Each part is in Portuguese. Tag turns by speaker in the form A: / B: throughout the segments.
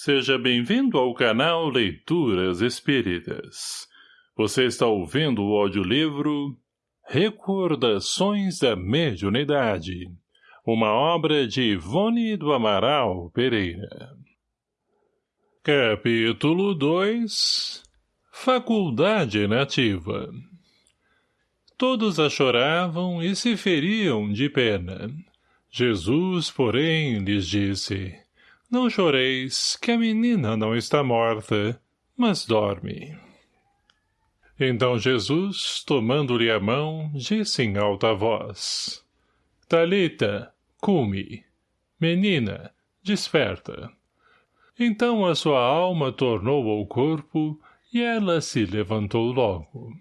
A: Seja bem-vindo ao canal Leituras Espíritas. Você está ouvindo o audiolivro Recordações da Mediunidade, uma obra de Ivone do Amaral Pereira. Capítulo 2 Faculdade Nativa Todos a choravam e se feriam de pena. Jesus, porém, lhes disse não choreis, que a menina não está morta, mas dorme. Então Jesus, tomando-lhe a mão, disse em alta voz, Talita, cume, menina, desperta. Então a sua alma tornou ao corpo, e ela se levantou logo.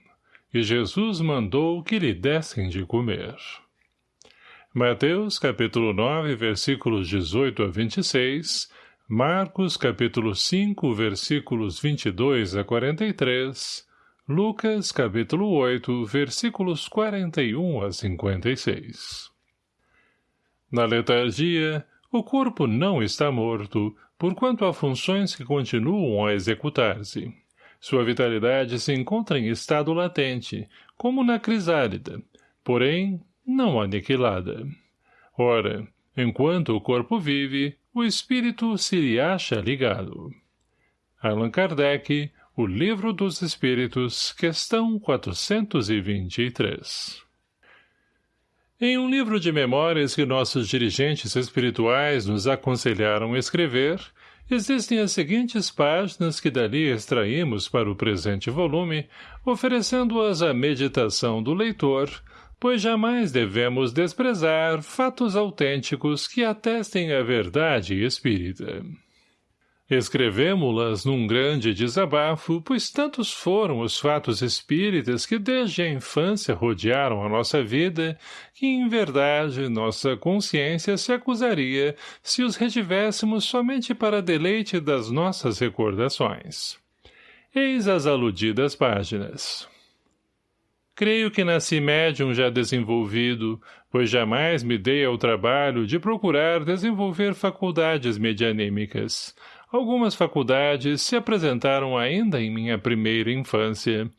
A: E Jesus mandou que lhe dessem de comer. Mateus, capítulo 9, versículos 18 a 26, Marcos, capítulo 5, versículos 22 a 43, Lucas, capítulo 8, versículos 41 a 56. Na letargia, o corpo não está morto, porquanto há funções que continuam a executar-se. Sua vitalidade se encontra em estado latente, como na crisálida, porém não aniquilada. Ora, enquanto o corpo vive, o espírito se lhe acha ligado. Allan Kardec, O Livro dos Espíritos, questão 423 Em um livro de memórias que nossos dirigentes espirituais nos aconselharam escrever, existem as seguintes páginas que dali extraímos para o presente volume, oferecendo-as à meditação do leitor, pois jamais devemos desprezar fatos autênticos que atestem a verdade espírita. Escrevemo-las num grande desabafo, pois tantos foram os fatos espíritas que desde a infância rodearam a nossa vida, que em verdade nossa consciência se acusaria se os retivéssemos somente para deleite das nossas recordações. Eis as aludidas páginas. Creio que nasci médium já desenvolvido, pois jamais me dei ao trabalho de procurar desenvolver faculdades medianímicas. Algumas faculdades se apresentaram ainda em minha primeira infância.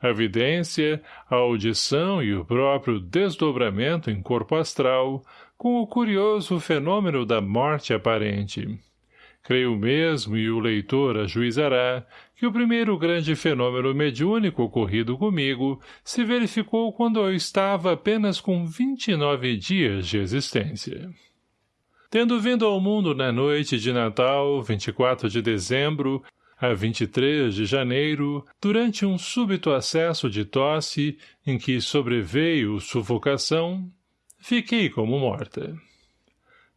A: A vidência, a audição e o próprio desdobramento em corpo astral, com o curioso fenômeno da morte aparente. Creio mesmo, e o leitor ajuizará, que o primeiro grande fenômeno mediúnico ocorrido comigo se verificou quando eu estava apenas com 29 dias de existência. Tendo vindo ao mundo na noite de Natal, 24 de dezembro, a 23 de janeiro, durante um súbito acesso de tosse, em que sobreveio sufocação, fiquei como morta.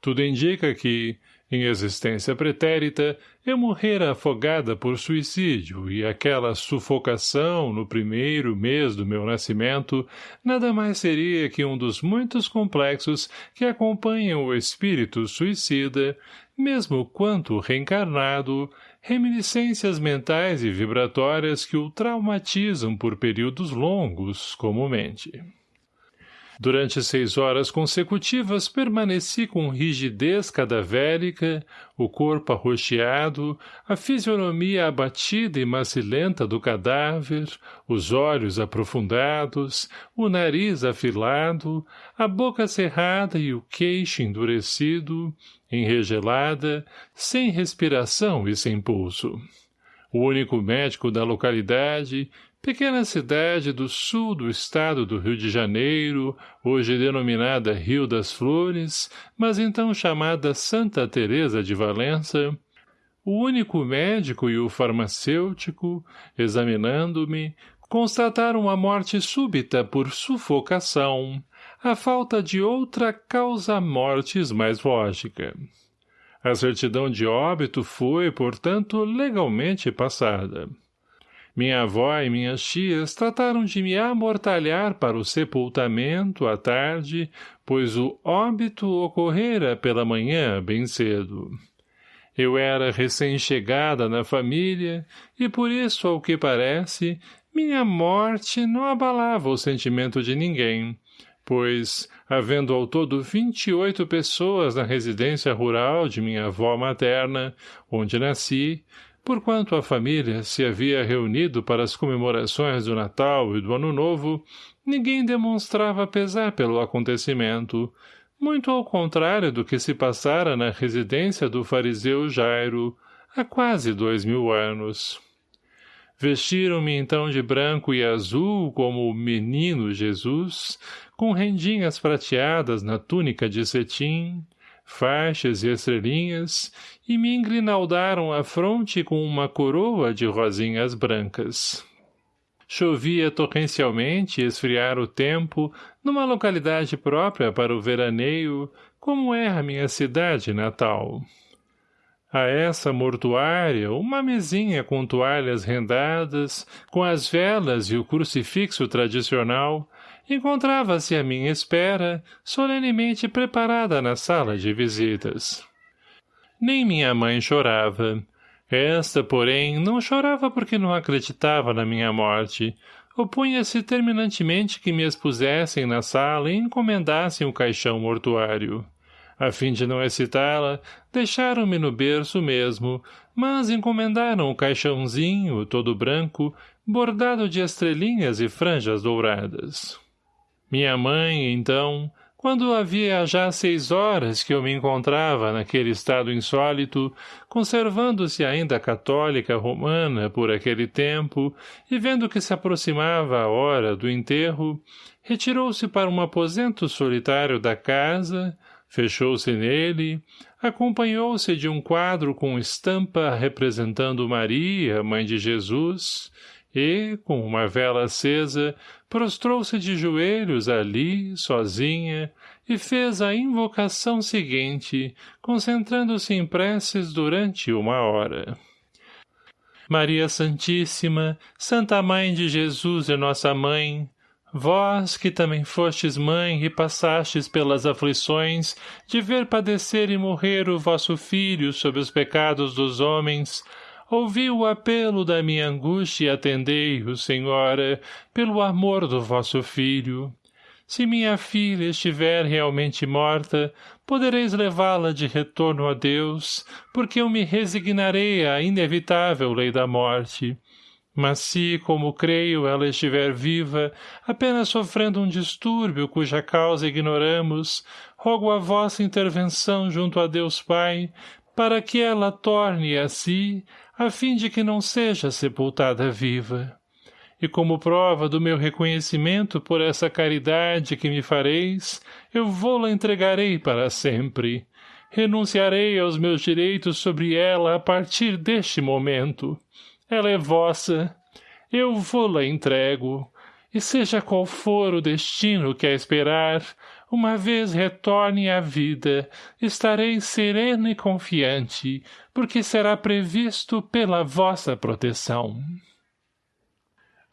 A: Tudo indica que, em existência pretérita, eu morrera afogada por suicídio e aquela sufocação no primeiro mês do meu nascimento nada mais seria que um dos muitos complexos que acompanham o espírito suicida, mesmo quanto reencarnado, reminiscências mentais e vibratórias que o traumatizam por períodos longos, comumente. Durante seis horas consecutivas permaneci com rigidez cadavérica, o corpo arroxeado, a fisionomia abatida e macilenta do cadáver, os olhos aprofundados, o nariz afilado, a boca cerrada e o queixo endurecido, enregelada, sem respiração e sem pulso. O único médico da localidade, Pequena cidade do sul do estado do Rio de Janeiro, hoje denominada Rio das Flores, mas então chamada Santa Teresa de Valença, o único médico e o farmacêutico, examinando-me, constataram a morte súbita por sufocação, a falta de outra causa-mortes mais lógica. A certidão de óbito foi, portanto, legalmente passada. Minha avó e minhas tias trataram de me amortalhar para o sepultamento à tarde, pois o óbito ocorrera pela manhã bem cedo. Eu era recém-chegada na família, e por isso, ao que parece, minha morte não abalava o sentimento de ninguém, pois, havendo ao todo vinte e oito pessoas na residência rural de minha avó materna, onde nasci, porquanto a família se havia reunido para as comemorações do Natal e do Ano Novo, ninguém demonstrava pesar pelo acontecimento, muito ao contrário do que se passara na residência do fariseu Jairo, há quase dois mil anos. Vestiram-me então de branco e azul como o menino Jesus, com rendinhas prateadas na túnica de cetim, faixas e estrelinhas, e me engrinaldaram a fronte com uma coroa de rosinhas brancas. Chovia torrencialmente esfriar o tempo numa localidade própria para o veraneio, como é a minha cidade natal. A essa mortuária, uma mesinha com toalhas rendadas, com as velas e o crucifixo tradicional, encontrava-se à minha espera, solenemente preparada na sala de visitas. Nem minha mãe chorava. Esta, porém, não chorava porque não acreditava na minha morte. Opunha-se terminantemente que me expusessem na sala e encomendassem o caixão mortuário. A fim de não excitá-la, deixaram-me no berço mesmo, mas encomendaram o caixãozinho, todo branco, bordado de estrelinhas e franjas douradas. Minha mãe, então, quando havia já seis horas que eu me encontrava naquele estado insólito, conservando-se ainda católica romana por aquele tempo, e vendo que se aproximava a hora do enterro, retirou-se para um aposento solitário da casa, fechou-se nele, acompanhou-se de um quadro com estampa representando Maria, mãe de Jesus, e, com uma vela acesa, prostrou-se de joelhos ali, sozinha, e fez a invocação seguinte, concentrando-se em preces durante uma hora. Maria Santíssima, Santa Mãe de Jesus e Nossa Mãe, vós que também fostes mãe e passastes pelas aflições de ver padecer e morrer o vosso Filho sob os pecados dos homens, Ouvi o apelo da minha angústia e atendei-o, Senhora, pelo amor do vosso filho. Se minha filha estiver realmente morta, podereis levá-la de retorno a Deus, porque eu me resignarei à inevitável lei da morte. Mas se, como creio, ela estiver viva, apenas sofrendo um distúrbio cuja causa ignoramos, rogo a vossa intervenção junto a Deus Pai, para que ela torne a si, a fim de que não seja sepultada viva. E como prova do meu reconhecimento por essa caridade que me fareis, eu vou-la entregarei para sempre. Renunciarei aos meus direitos sobre ela a partir deste momento. Ela é vossa. Eu vou-la entrego. E seja qual for o destino que a esperar, uma vez retorne à vida, estarei sereno e confiante, porque será previsto pela vossa proteção.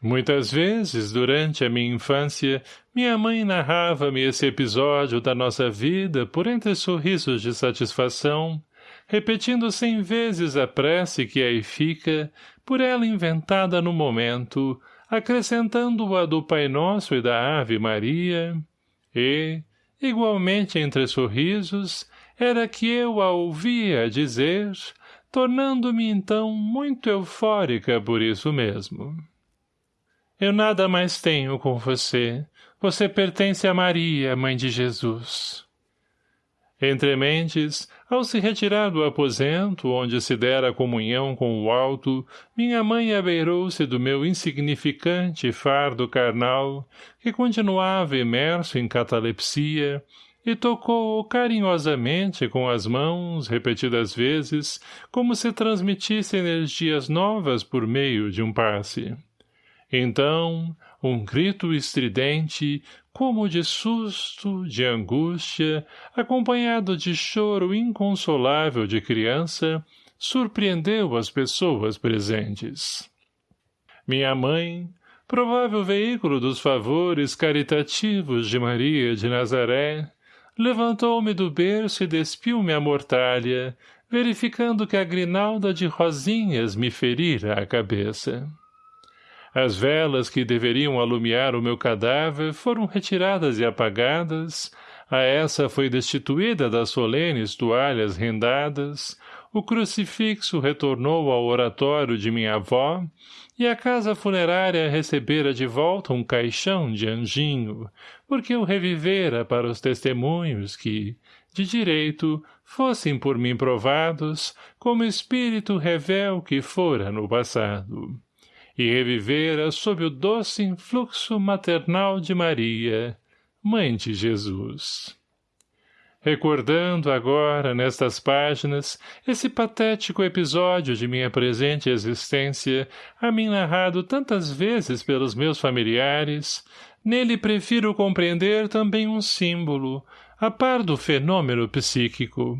A: Muitas vezes, durante a minha infância, minha mãe narrava-me esse episódio da nossa vida por entre sorrisos de satisfação, repetindo cem vezes a prece que aí fica, por ela inventada no momento, acrescentando a do Pai Nosso e da Ave Maria, e, igualmente entre sorrisos, era que eu a ouvia dizer, tornando-me então muito eufórica por isso mesmo. Eu nada mais tenho com você. Você pertence a Maria, mãe de Jesus. Entre mentes, ao se retirar do aposento, onde se dera comunhão com o alto, minha mãe abeirou-se do meu insignificante fardo carnal, que continuava imerso em catalepsia, e tocou-o carinhosamente com as mãos, repetidas vezes, como se transmitisse energias novas por meio de um passe. Então, um grito estridente, como de susto, de angústia, acompanhado de choro inconsolável de criança, surpreendeu as pessoas presentes. Minha mãe, provável veículo dos favores caritativos de Maria de Nazaré, levantou-me do berço e despiu-me a mortalha, verificando que a grinalda de rosinhas me ferira a cabeça. As velas que deveriam alumiar o meu cadáver foram retiradas e apagadas, a essa foi destituída das solenes toalhas rendadas, o crucifixo retornou ao oratório de minha avó, e a casa funerária recebera de volta um caixão de anjinho, porque eu revivera para os testemunhos que, de direito, fossem por mim provados, como espírito revel que fora no passado. E revivera sob o doce influxo maternal de Maria, Mãe de Jesus. Recordando agora, nestas páginas, esse patético episódio de minha presente existência, a mim narrado tantas vezes pelos meus familiares, nele prefiro compreender também um símbolo, a par do fenômeno psíquico.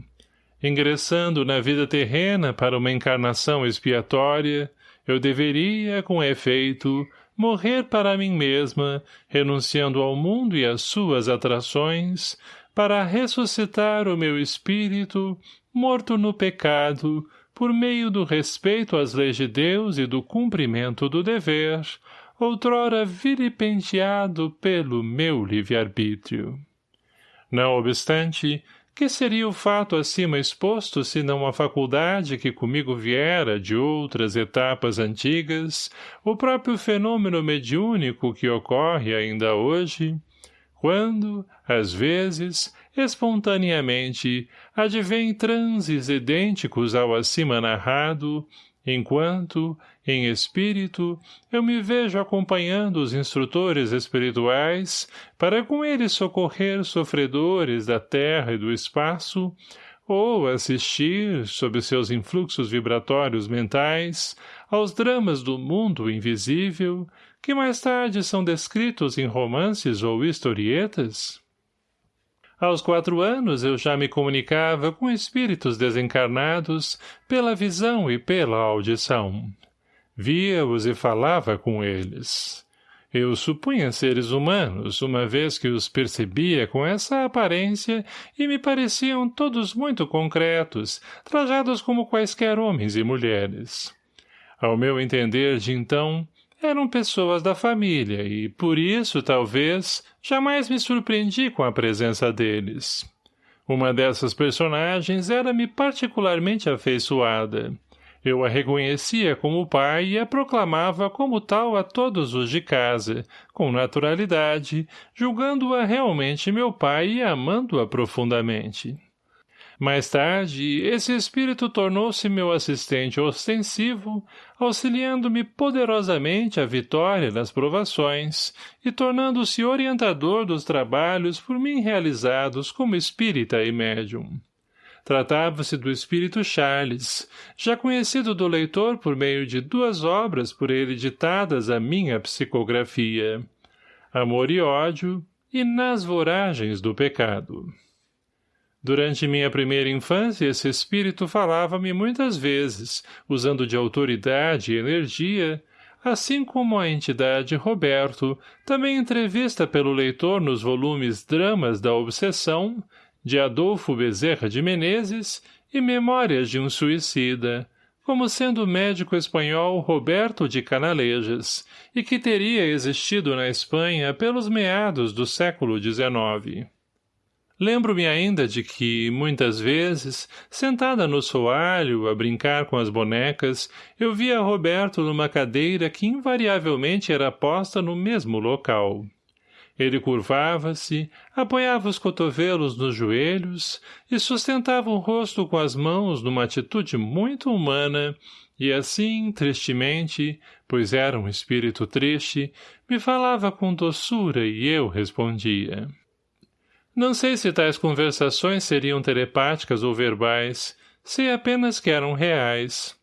A: Ingressando na vida terrena para uma encarnação expiatória, eu deveria, com efeito, morrer para mim mesma, renunciando ao mundo e às suas atrações, para ressuscitar o meu espírito, morto no pecado, por meio do respeito às leis de Deus e do cumprimento do dever, outrora vilipenteado pelo meu livre-arbítrio. Não obstante, que seria o fato acima exposto senão a faculdade que comigo viera de outras etapas antigas, o próprio fenômeno mediúnico que ocorre ainda hoje, quando, às vezes, espontaneamente, advém transes idênticos ao acima narrado, enquanto, em espírito, eu me vejo acompanhando os instrutores espirituais para com eles socorrer sofredores da terra e do espaço, ou assistir, sob seus influxos vibratórios mentais, aos dramas do mundo invisível, que mais tarde são descritos em romances ou historietas? Aos quatro anos eu já me comunicava com espíritos desencarnados pela visão e pela audição. Via-os e falava com eles. Eu supunha seres humanos, uma vez que os percebia com essa aparência e me pareciam todos muito concretos, trajados como quaisquer homens e mulheres. Ao meu entender de então, eram pessoas da família e, por isso, talvez, jamais me surpreendi com a presença deles. Uma dessas personagens era-me particularmente afeiçoada. Eu a reconhecia como pai e a proclamava como tal a todos os de casa, com naturalidade, julgando-a realmente meu pai e amando-a profundamente. Mais tarde, esse espírito tornou-se meu assistente ostensivo, auxiliando-me poderosamente à vitória nas provações e tornando-se orientador dos trabalhos por mim realizados como espírita e médium. Tratava-se do espírito Charles, já conhecido do leitor por meio de duas obras por ele ditadas à minha psicografia, Amor e Ódio e Nas Voragens do Pecado. Durante minha primeira infância, esse espírito falava-me muitas vezes, usando de autoridade e energia, assim como a entidade Roberto, também entrevista pelo leitor nos volumes Dramas da Obsessão, de Adolfo Bezerra de Menezes e Memórias de um Suicida, como sendo o médico espanhol Roberto de Canalejas, e que teria existido na Espanha pelos meados do século XIX. Lembro-me ainda de que, muitas vezes, sentada no soalho, a brincar com as bonecas, eu via Roberto numa cadeira que invariavelmente era posta no mesmo local. Ele curvava-se, apoiava os cotovelos nos joelhos e sustentava o rosto com as mãos numa atitude muito humana, e assim, tristemente, pois era um espírito triste, me falava com doçura e eu respondia. Não sei se tais conversações seriam telepáticas ou verbais, sei apenas que eram reais.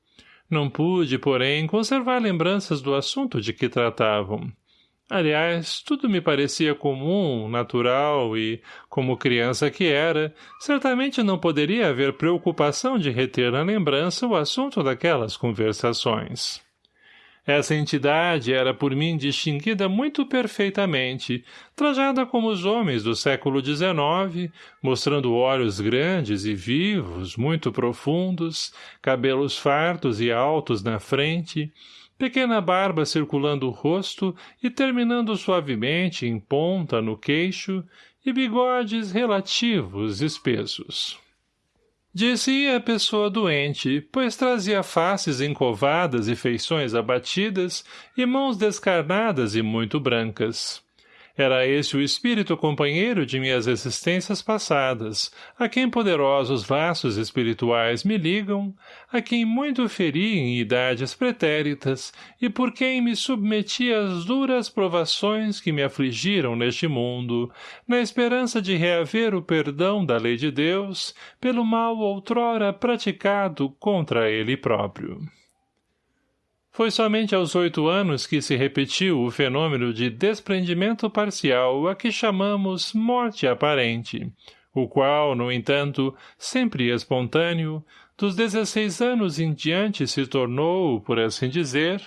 A: Não pude, porém, conservar lembranças do assunto de que tratavam. Aliás, tudo me parecia comum, natural e, como criança que era, certamente não poderia haver preocupação de reter na lembrança o assunto daquelas conversações. Essa entidade era por mim distinguida muito perfeitamente, trajada como os homens do século XIX, mostrando olhos grandes e vivos, muito profundos, cabelos fartos e altos na frente, pequena barba circulando o rosto e terminando suavemente em ponta no queixo, e bigodes relativos espessos. Dizia a pessoa doente, pois trazia faces encovadas e feições abatidas e mãos descarnadas e muito brancas. Era esse o espírito companheiro de minhas existências passadas, a quem poderosos laços espirituais me ligam, a quem muito feri em idades pretéritas e por quem me submeti às duras provações que me afligiram neste mundo, na esperança de reaver o perdão da lei de Deus pelo mal outrora praticado contra ele próprio. Foi somente aos oito anos que se repetiu o fenômeno de desprendimento parcial a que chamamos morte aparente, o qual, no entanto, sempre espontâneo, dos dezesseis anos em diante se tornou, por assim dizer,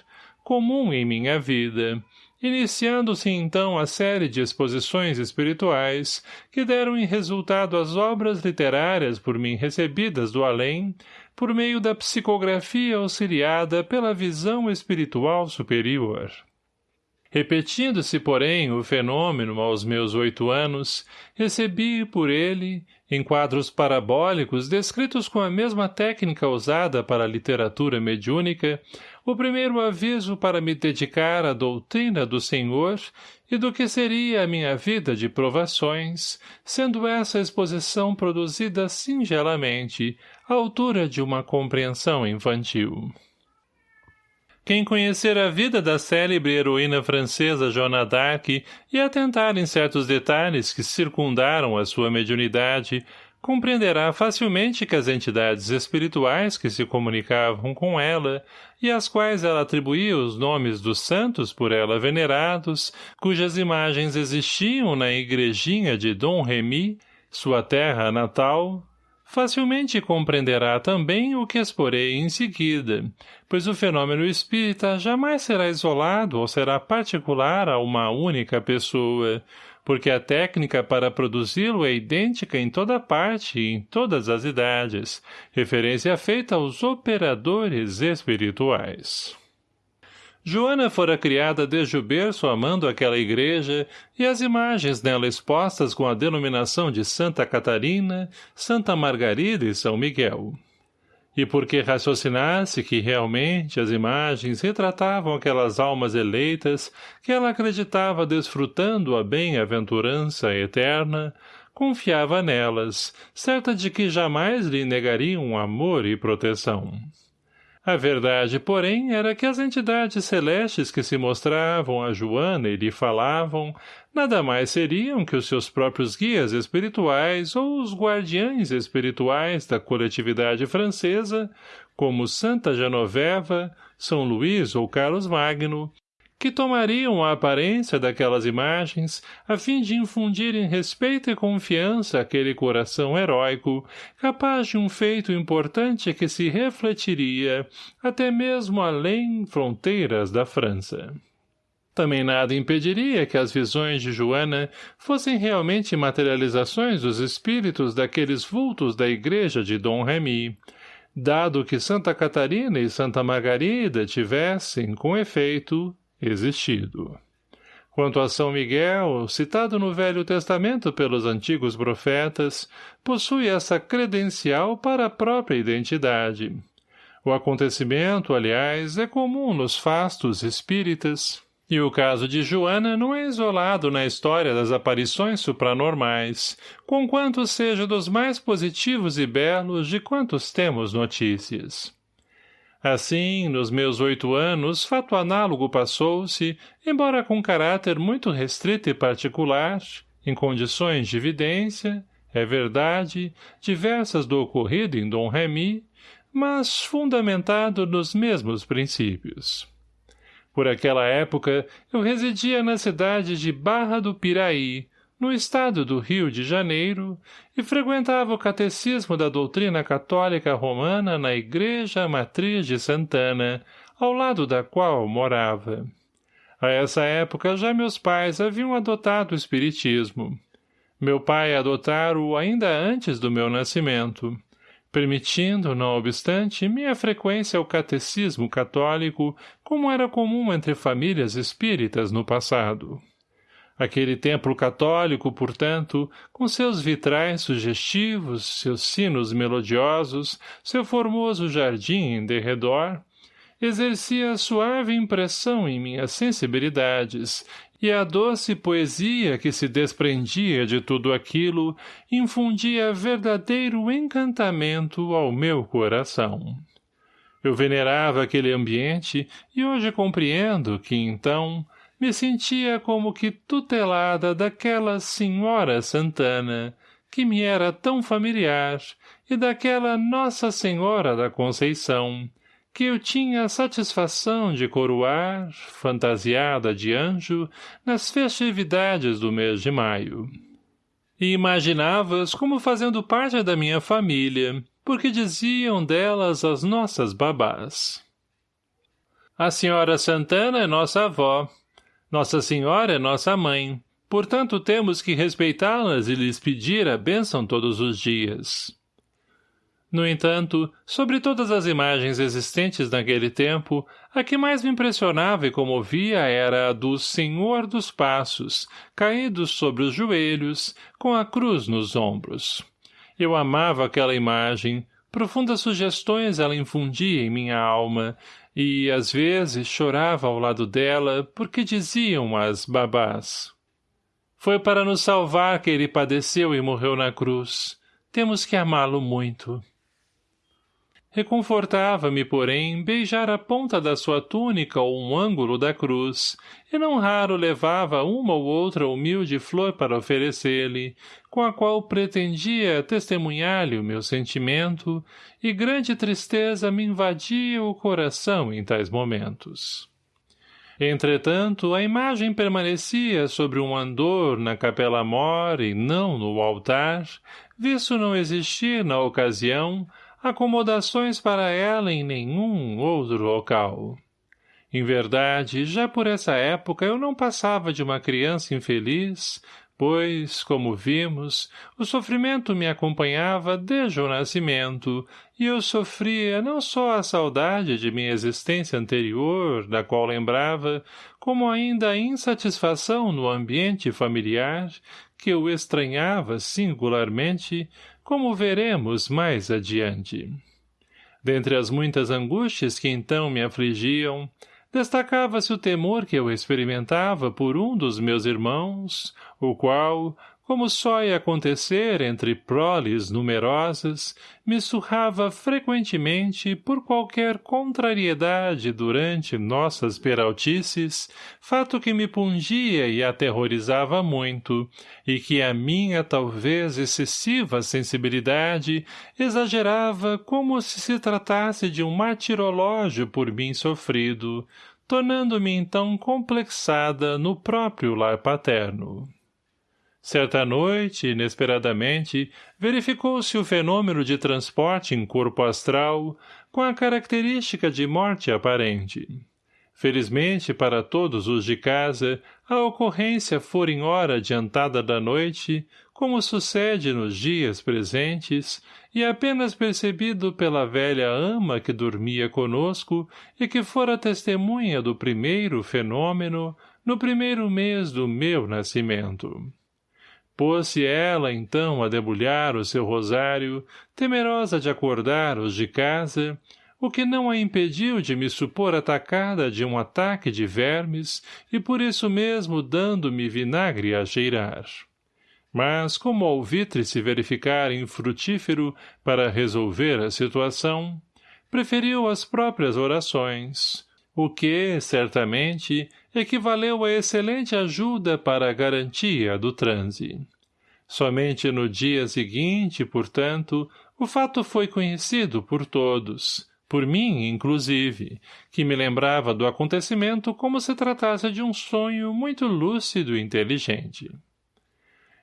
A: comum em minha vida, iniciando-se então a série de exposições espirituais que deram em resultado as obras literárias por mim recebidas do além, por meio da psicografia auxiliada pela visão espiritual superior. Repetindo-se, porém, o fenômeno aos meus oito anos, recebi por ele, em quadros parabólicos descritos com a mesma técnica usada para a literatura mediúnica, o primeiro aviso para me dedicar à doutrina do Senhor e do que seria a minha vida de provações, sendo essa exposição produzida singelamente, à altura de uma compreensão infantil. Quem conhecer a vida da célebre heroína francesa Joana d'Arc e atentar em certos detalhes que circundaram a sua mediunidade, compreenderá facilmente que as entidades espirituais que se comunicavam com ela e às quais ela atribuía os nomes dos santos por ela venerados, cujas imagens existiam na igrejinha de Dom Remy, sua terra natal, facilmente compreenderá também o que exporei em seguida, pois o fenômeno espírita jamais será isolado ou será particular a uma única pessoa, porque a técnica para produzi-lo é idêntica em toda parte e em todas as idades, referência feita aos operadores espirituais. Joana fora criada desde o berço amando aquela igreja e as imagens nela expostas com a denominação de Santa Catarina, Santa Margarida e São Miguel. E porque raciocinasse que realmente as imagens retratavam aquelas almas eleitas que ela acreditava desfrutando a bem-aventurança eterna, confiava nelas, certa de que jamais lhe negariam amor e proteção. A verdade, porém, era que as entidades celestes que se mostravam a Joana e lhe falavam, nada mais seriam que os seus próprios guias espirituais ou os guardiães espirituais da coletividade francesa, como Santa Genoveva, São Luís ou Carlos Magno, que tomariam a aparência daquelas imagens a fim de infundirem respeito e confiança àquele coração heróico, capaz de um feito importante que se refletiria até mesmo além fronteiras da França. Também nada impediria que as visões de Joana fossem realmente materializações dos espíritos daqueles vultos da igreja de Dom Remy, dado que Santa Catarina e Santa Margarida tivessem, com efeito, existido. Quanto a São Miguel, citado no Velho Testamento pelos antigos profetas, possui essa credencial para a própria identidade. O acontecimento, aliás, é comum nos fastos espíritas, e o caso de Joana não é isolado na história das aparições supranormais, conquanto seja dos mais positivos e belos de quantos temos notícias. Assim, nos meus oito anos, fato análogo passou-se, embora com caráter muito restrito e particular, em condições de evidência, é verdade, diversas do ocorrido em Dom Remy, mas fundamentado nos mesmos princípios. Por aquela época, eu residia na cidade de Barra do Piraí, no estado do Rio de Janeiro, e frequentava o catecismo da doutrina católica romana na igreja matriz de Santana, ao lado da qual morava. A essa época já meus pais haviam adotado o espiritismo. Meu pai adotara-o ainda antes do meu nascimento. permitindo, não obstante, minha frequência ao catecismo católico, como era comum entre famílias espíritas no passado. Aquele templo católico, portanto, com seus vitrais sugestivos, seus sinos melodiosos, seu formoso jardim em derredor, exercia suave impressão em minhas sensibilidades, e a doce poesia que se desprendia de tudo aquilo infundia verdadeiro encantamento ao meu coração. Eu venerava aquele ambiente e hoje compreendo que, então, me sentia como que tutelada daquela senhora Santana, que me era tão familiar, e daquela Nossa Senhora da Conceição, que eu tinha a satisfação de coroar, fantasiada de anjo, nas festividades do mês de maio. E imaginava-as como fazendo parte da minha família, porque diziam delas as nossas babás. A senhora Santana é nossa avó, nossa Senhora é nossa mãe, portanto temos que respeitá-las e lhes pedir a bênção todos os dias. No entanto, sobre todas as imagens existentes naquele tempo, a que mais me impressionava e comovia era a do Senhor dos Passos, caídos sobre os joelhos, com a cruz nos ombros. Eu amava aquela imagem, profundas sugestões ela infundia em minha alma, e, às vezes, chorava ao lado dela, porque diziam as babás. Foi para nos salvar que ele padeceu e morreu na cruz. Temos que amá-lo muito. Reconfortava-me, porém, beijar a ponta da sua túnica ou um ângulo da cruz, e não raro levava uma ou outra humilde flor para oferecer-lhe, com a qual pretendia testemunhar-lhe o meu sentimento, e grande tristeza me invadia o coração em tais momentos. Entretanto, a imagem permanecia sobre um andor na capela mor e não no altar, visto não existir, na ocasião, acomodações para ela em nenhum outro local. Em verdade, já por essa época eu não passava de uma criança infeliz, pois, como vimos, o sofrimento me acompanhava desde o nascimento, e eu sofria não só a saudade de minha existência anterior, da qual lembrava, como ainda a insatisfação no ambiente familiar, que eu estranhava singularmente, como veremos mais adiante. Dentre as muitas angústias que então me afligiam, destacava-se o temor que eu experimentava por um dos meus irmãos, o qual, como só ia acontecer entre proles numerosas, me surrava frequentemente por qualquer contrariedade durante nossas peraltices, fato que me pungia e aterrorizava muito, e que a minha talvez excessiva sensibilidade exagerava como se se tratasse de um martirológio por mim sofrido, tornando-me então complexada no próprio lar paterno. Certa noite, inesperadamente, verificou-se o fenômeno de transporte em corpo astral, com a característica de morte aparente. Felizmente para todos os de casa, a ocorrência fora em hora adiantada da noite, como sucede nos dias presentes, e apenas percebido pela velha ama que dormia conosco e que fora testemunha do primeiro fenômeno no primeiro mês do meu nascimento. Pôs-se ela, então, a debulhar o seu rosário, temerosa de acordar os de casa, o que não a impediu de me supor atacada de um ataque de vermes e por isso mesmo dando-me vinagre a cheirar. Mas, como o alvitre se verificar infrutífero para resolver a situação, preferiu as próprias orações, o que, certamente, equivaleu a excelente ajuda para a garantia do transe. Somente no dia seguinte, portanto, o fato foi conhecido por todos, por mim, inclusive, que me lembrava do acontecimento como se tratasse de um sonho muito lúcido e inteligente.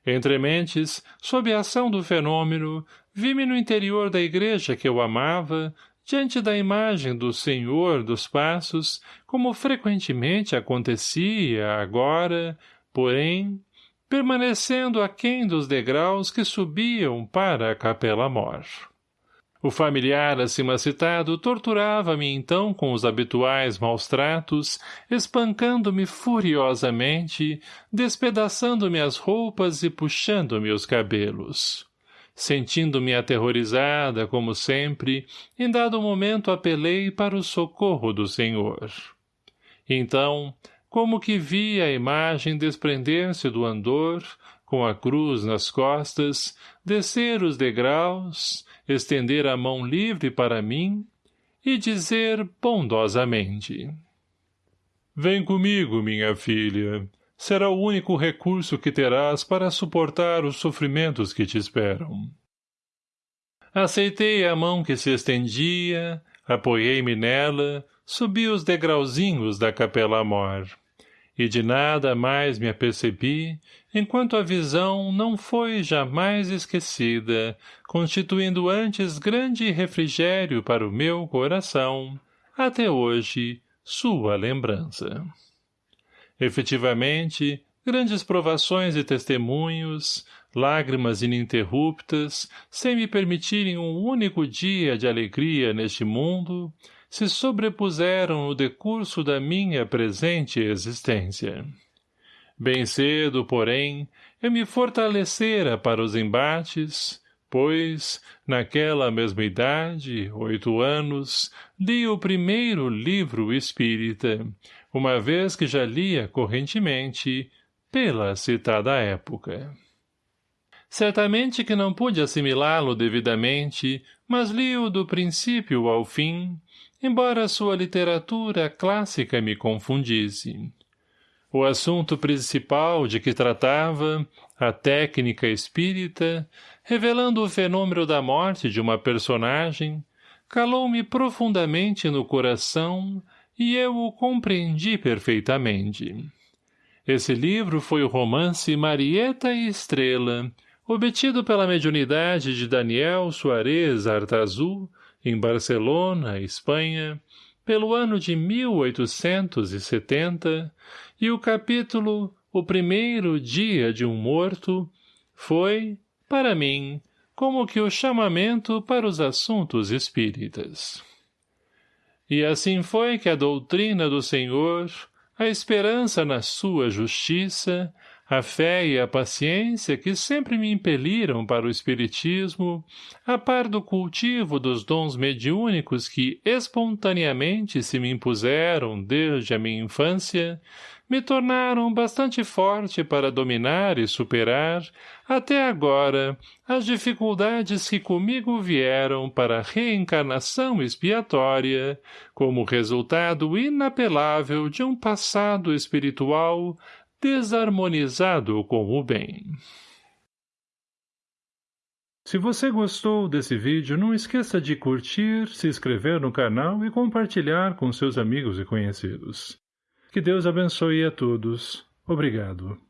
A: Entre mentes, sob a ação do fenômeno, vi-me no interior da igreja que eu amava, diante da imagem do Senhor dos Passos, como frequentemente acontecia agora, porém, permanecendo aquém dos degraus que subiam para a capela mor. O familiar acima citado torturava-me então com os habituais maus tratos, espancando-me furiosamente, despedaçando-me as roupas e puxando-me os cabelos. Sentindo-me aterrorizada, como sempre, em dado momento apelei para o socorro do Senhor. Então, como que vi a imagem desprender-se do andor, com a cruz nas costas, descer os degraus, estender a mão livre para mim e dizer bondosamente. Vem comigo, minha filha. Será o único recurso que terás para suportar os sofrimentos que te esperam. Aceitei a mão que se estendia, apoiei-me nela, subi os degrauzinhos da capela mor e de nada mais me apercebi, enquanto a visão não foi jamais esquecida, constituindo antes grande refrigério para o meu coração, até hoje, sua lembrança. Efetivamente, grandes provações e testemunhos, lágrimas ininterruptas, sem me permitirem um único dia de alegria neste mundo, se sobrepuseram no decurso da minha presente existência. Bem cedo, porém, eu me fortalecera para os embates, pois, naquela mesma idade, oito anos, li o primeiro livro espírita, uma vez que já lia correntemente, pela citada época. Certamente que não pude assimilá-lo devidamente, mas li-o do princípio ao fim, embora sua literatura clássica me confundisse. O assunto principal de que tratava, a técnica espírita, revelando o fenômeno da morte de uma personagem, calou-me profundamente no coração e eu o compreendi perfeitamente. Esse livro foi o romance Marieta e Estrela, obtido pela mediunidade de Daniel Soares Artazul, em Barcelona, Espanha, pelo ano de 1870, e o capítulo O Primeiro Dia de um Morto foi, para mim, como que o chamamento para os assuntos espíritas. E assim foi que a doutrina do Senhor, a esperança na sua justiça, a fé e a paciência que sempre me impeliram para o espiritismo, a par do cultivo dos dons mediúnicos que espontaneamente se me impuseram desde a minha infância, me tornaram bastante forte para dominar e superar, até agora, as dificuldades que comigo vieram para a reencarnação expiatória, como resultado inapelável de um passado espiritual desarmonizado com o bem. Se você gostou desse vídeo, não esqueça de curtir, se inscrever no canal e compartilhar com seus amigos e conhecidos. Que Deus abençoe a todos. Obrigado.